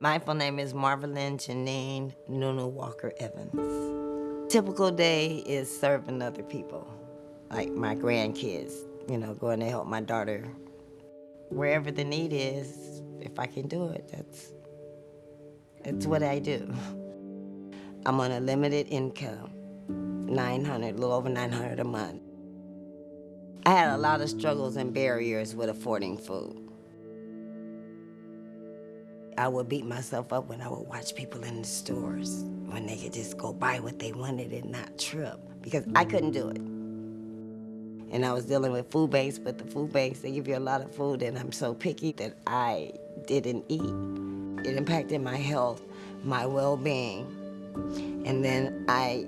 My full name is Marvelyn Janine Nunu Walker Evans. Typical day is serving other people, like my grandkids, you know, going to help my daughter. Wherever the need is, if I can do it, that's, that's what I do. I'm on a limited income, 900, a little over 900 a month. I had a lot of struggles and barriers with affording food. I would beat myself up when I would watch people in the stores when they could just go buy what they wanted and not trip because I couldn't do it. And I was dealing with food banks, but the food banks, they give you a lot of food and I'm so picky that I didn't eat. It impacted my health, my well-being. And then I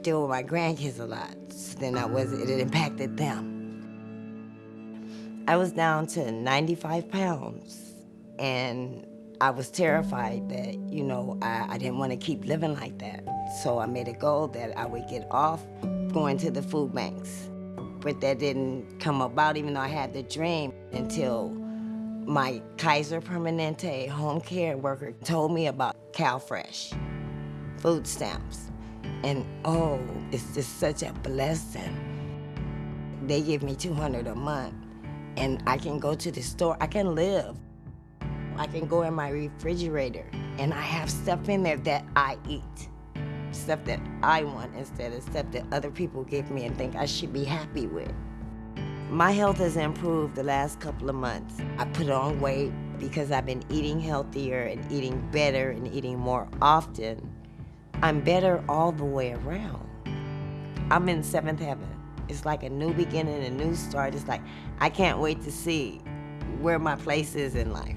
deal with my grandkids a lot. So then I was, it impacted them. I was down to 95 pounds and I was terrified that, you know, I, I didn't want to keep living like that. So I made a goal that I would get off going to the food banks. But that didn't come about, even though I had the dream, until my Kaiser Permanente home care worker told me about CalFresh, food stamps. And oh, it's just such a blessing. They give me 200 a month, and I can go to the store, I can live. I can go in my refrigerator and I have stuff in there that I eat. Stuff that I want instead of stuff that other people give me and think I should be happy with. My health has improved the last couple of months. I put on weight because I've been eating healthier and eating better and eating more often. I'm better all the way around. I'm in seventh heaven. It's like a new beginning, a new start. It's like, I can't wait to see where my place is in life.